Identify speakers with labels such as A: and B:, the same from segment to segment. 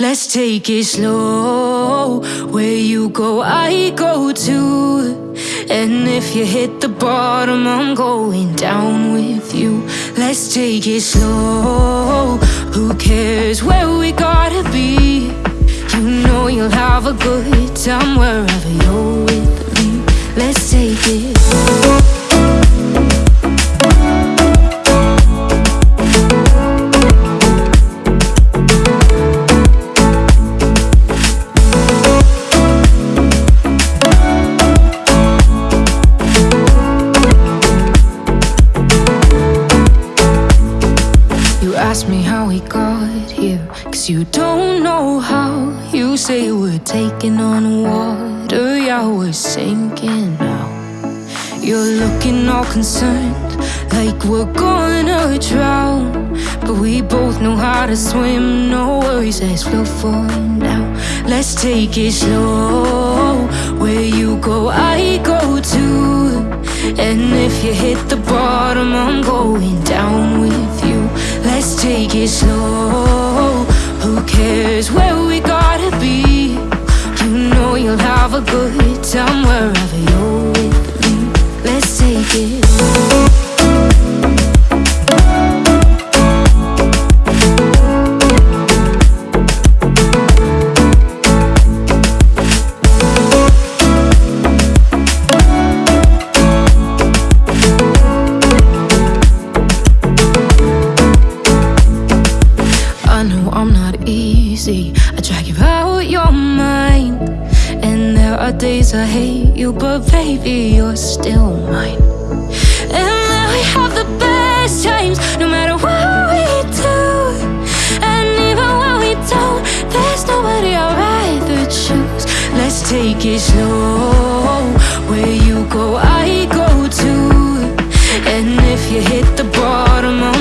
A: Let's take it slow. Where you go, I go too. And if you hit the bottom, I'm going down with you. Let's take it slow. Who cares where we gotta be? You know you'll have a good time wherever you're with me. Let's take it. Cause you don't know how. You say we're taking on water, yeah, we're sinking now. You're looking all concerned, like we're gonna drown. But we both know how to swim, no worries, let's flow for now. Let's take it slow. Where you go, I go too. And if you hit the bottom, I'm going down with you. Let's take it slow. Time wherever you're with me. Let's take it. I know I'm not easy. I drag you out your mind. There are days I hate you, but baby, you're still mine. And now we have the best times, no matter what we do. And even when we don't, there's nobody I'd rather choose. Let's take it slow. Where you go, I go too. And if you hit the bottom, oh,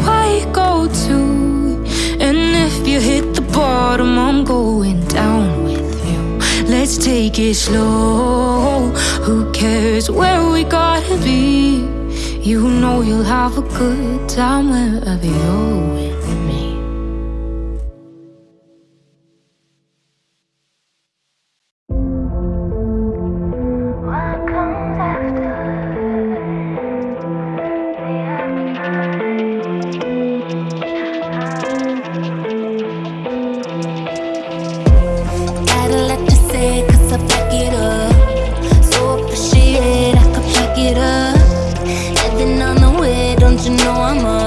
A: I go to And if you hit the bottom, I'm going down with you. Let's take it slow. Who cares where we gotta be? You know you'll have a good time wherever you're with me.
B: I'm on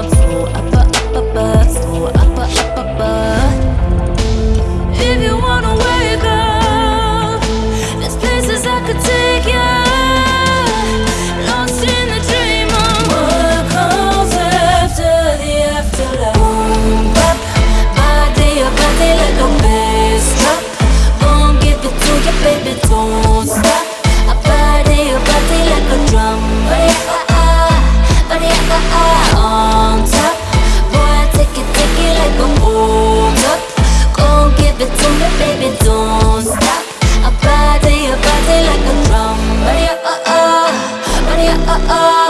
B: Baby, don't stop. A a like a drum. Oh, oh, oh, oh